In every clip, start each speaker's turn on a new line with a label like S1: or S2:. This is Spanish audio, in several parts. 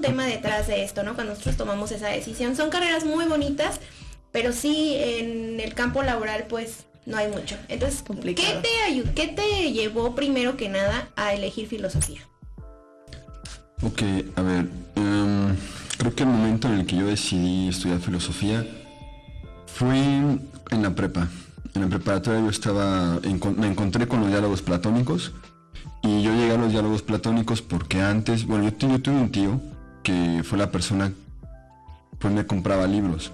S1: un tema detrás de esto, ¿no? Cuando nosotros tomamos esa decisión. Son carreras muy bonitas, pero sí en el campo laboral pues no hay mucho. Entonces, ¿qué te, ¿qué te llevó primero que nada a elegir filosofía?
S2: Ok, a ver, em, creo que el momento en el que yo decidí estudiar filosofía fue en la prepa. En la preparatoria yo estaba, me encontré con los diálogos platónicos y yo llegué a los diálogos platónicos porque antes, bueno, yo, yo tuve un tío que fue la persona, pues me compraba libros.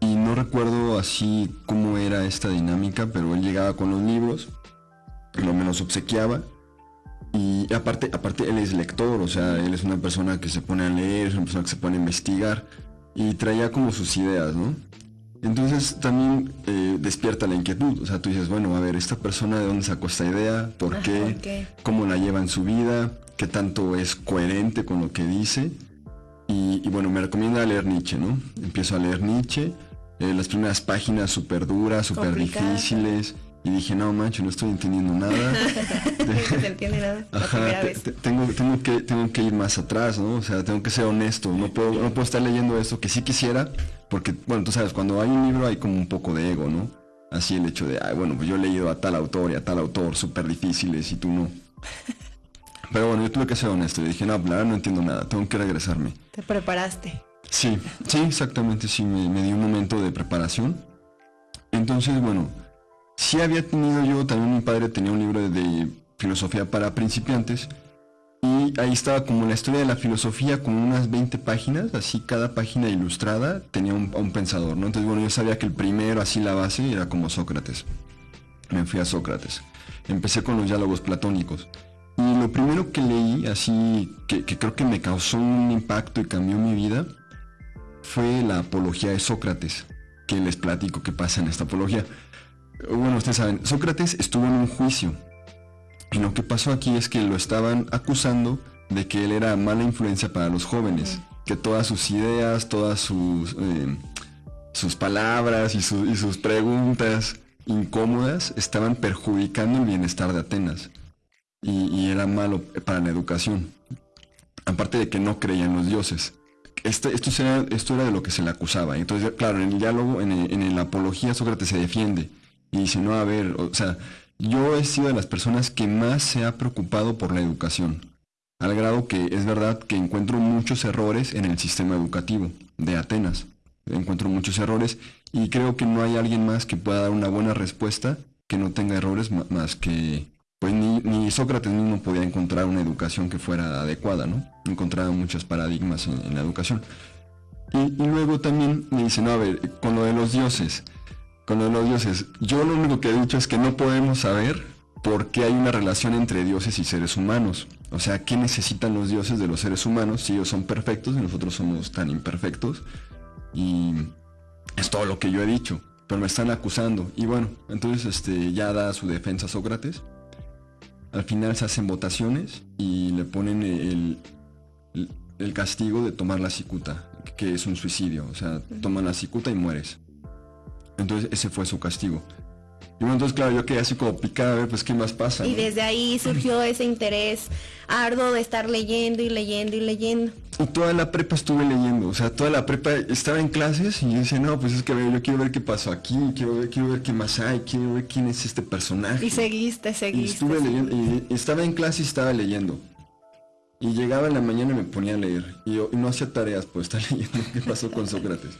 S2: Y no recuerdo así cómo era esta dinámica, pero él llegaba con los libros, lo menos obsequiaba. Y aparte, aparte él es lector, o sea, él es una persona que se pone a leer, es una persona que se pone a investigar y traía como sus ideas, ¿no? Entonces también eh, despierta la inquietud, o sea, tú dices, bueno, a ver, esta persona de dónde sacó esta idea, por qué, cómo la lleva en su vida, qué tanto es coherente con lo que dice. Y, bueno, me recomienda leer Nietzsche, ¿no? Empiezo a leer Nietzsche, eh, las primeras páginas súper duras, súper difíciles. Y dije, no, mancho, no estoy entendiendo nada.
S1: no se entiende nada.
S2: tengo, tengo, que, tengo que ir más atrás, ¿no? O sea, tengo que ser honesto. No puedo, no puedo estar leyendo esto que sí quisiera, porque, bueno, tú sabes, cuando hay un libro hay como un poco de ego, ¿no? Así el hecho de, ay, bueno, pues yo he leído a tal autor y a tal autor súper difíciles y tú no. Pero bueno, yo tuve que ser honesto. Y dije, no, claro, no entiendo nada, tengo que regresarme.
S1: Te preparaste.
S2: Sí, sí, exactamente, sí, me, me di un momento de preparación. Entonces, bueno, sí había tenido yo, también mi padre tenía un libro de filosofía para principiantes y ahí estaba como la historia de la filosofía con unas 20 páginas, así cada página ilustrada tenía un, un, pensador, ¿no? Entonces, bueno, yo sabía que el primero, así la base, era como Sócrates. Me fui a Sócrates. Empecé con los diálogos platónicos. Y lo primero que leí, así, que, que creo que me causó un impacto y cambió mi vida, fue la apología de Sócrates, que les platico qué pasa en esta apología. Bueno, ustedes saben, Sócrates estuvo en un juicio y lo que pasó aquí es que lo estaban acusando de que él era mala influencia para los jóvenes, que todas sus ideas, todas sus, eh, sus palabras y, sus preguntas incómodas estaban perjudicando el bienestar de Atenas. Y, era malo para la educación. Aparte de que no creían los dioses. Este, esto, era, esto era de lo que se le acusaba. Entonces, claro, en el diálogo, en, en la apología, Sócrates se defiende. Y dice, no, a ver, o sea, yo he sido de las personas que más se ha preocupado por la educación, al grado que es verdad que encuentro muchos errores en el sistema educativo de Atenas. Encuentro muchos errores y creo que no hay alguien más que pueda dar una buena respuesta que no tenga errores más que pues ni, Sócrates mismo podía encontrar una educación que fuera adecuada, ¿no? Encontraba muchos paradigmas en, la educación. Y, luego también me dice, no, a ver, con lo de los dioses, con los dioses. Yo lo único que he dicho es que no podemos saber por qué hay una relación entre dioses y seres humanos. O sea, ¿qué necesitan los dioses de los seres humanos si ellos son perfectos y nosotros somos tan imperfectos? Y es todo lo que yo he dicho, pero me están acusando. Y bueno, entonces este, ya da su defensa Sócrates. Al final se hacen votaciones y le ponen el, el castigo de tomar la cicuta, que es un suicidio. O sea, toman la cicuta y mueres. Entonces ese fue su castigo. Y bueno, entonces claro, yo quedé así como picada a ver pues qué más pasa.
S1: Y desde ahí surgió ese interés arduo de estar leyendo y leyendo y leyendo.
S2: Y toda la prepa estuve leyendo, o sea, toda la prepa estaba en clases y yo decía, no, pues es que yo quiero ver qué pasó aquí, quiero ver, quiero ver qué más hay, quiero ver quién es este personaje.
S1: Y seguiste, seguiste.
S2: Y estuve leyendo, y estaba en clase y estaba leyendo. Y llegaba en la mañana y me ponía a leer. Y yo y no hacía tareas, pues estar leyendo qué pasó con Sócrates.